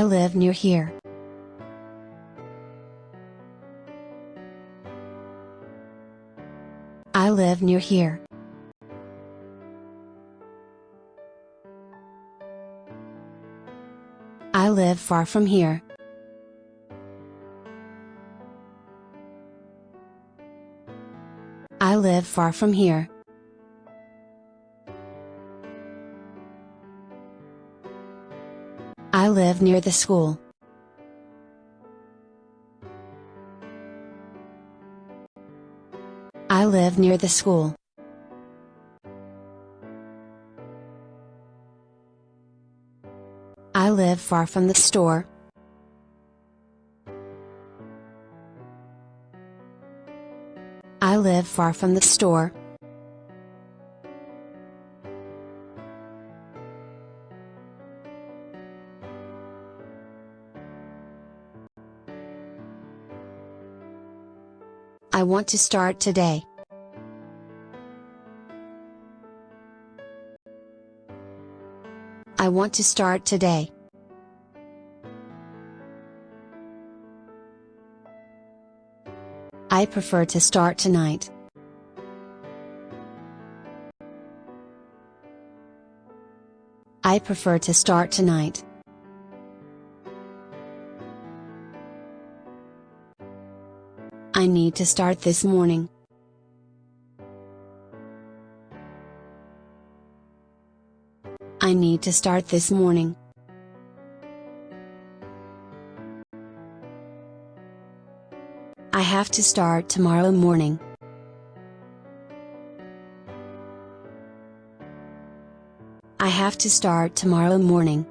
I live near here. I live near here. I live far from here. I live far from here. I live near the school. I live near the school. I live far from the store. I live far from the store. I want to start today. I want to start today. I prefer to start tonight. I prefer to start tonight. I need to start this morning. I need to start this morning. I have to start tomorrow morning. I have to start tomorrow morning.